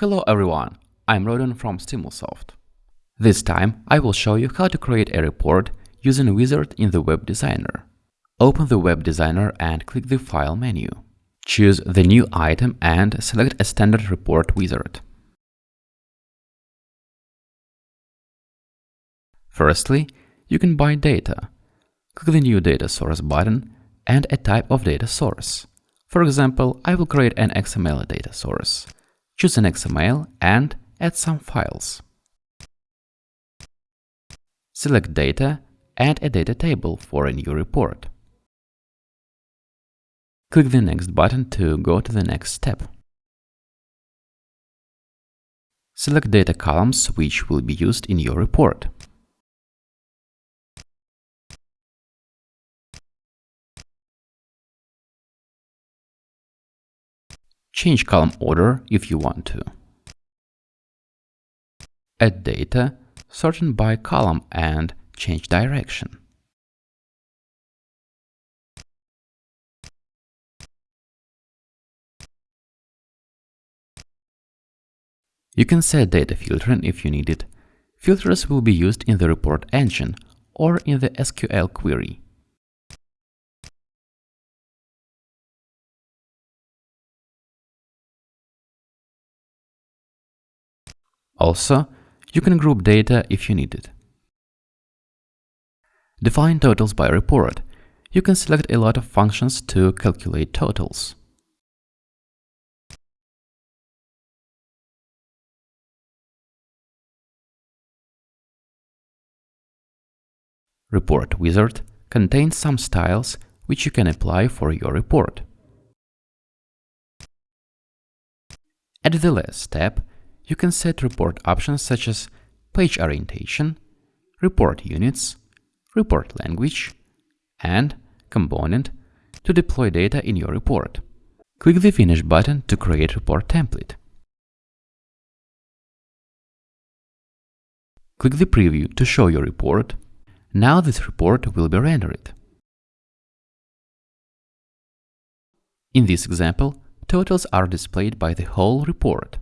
Hello everyone, I'm Rodon from Stimulsoft. This time I will show you how to create a report using Wizard in the Web Designer. Open the Web Designer and click the File menu. Choose the new item and select a standard report wizard. Firstly, you can bind data. Click the New Data Source button and a type of data source. For example, I will create an XML data source choose an XML and add some files. Select Data, add a data table for a new report. Click the Next button to go to the next step. Select data columns which will be used in your report. Change column order if you want to. Add data, sorting by column and change direction. You can set data filtering if you need it. Filters will be used in the report engine or in the SQL query. Also, you can group data if you need it. Define totals by report. You can select a lot of functions to calculate totals. Report Wizard contains some styles which you can apply for your report. At the last step, you can set report options such as page orientation, report units, report language, and component to deploy data in your report. Click the Finish button to create report template. Click the Preview to show your report. Now this report will be rendered. In this example, totals are displayed by the whole report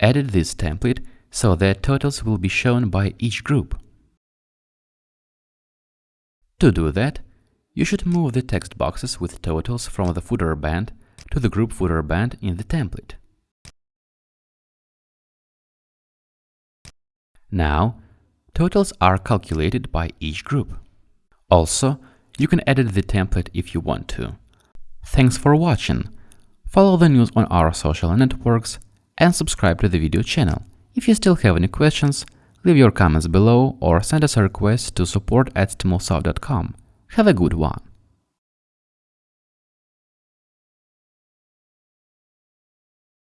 added this template so that totals will be shown by each group. To do that, you should move the text boxes with totals from the footer band to the group footer band in the template. Now, totals are calculated by each group. Also, you can edit the template if you want to. Thanks for watching. Follow the news on our social networks and subscribe to the video channel. If you still have any questions, leave your comments below or send us a request to support at. Have a good one!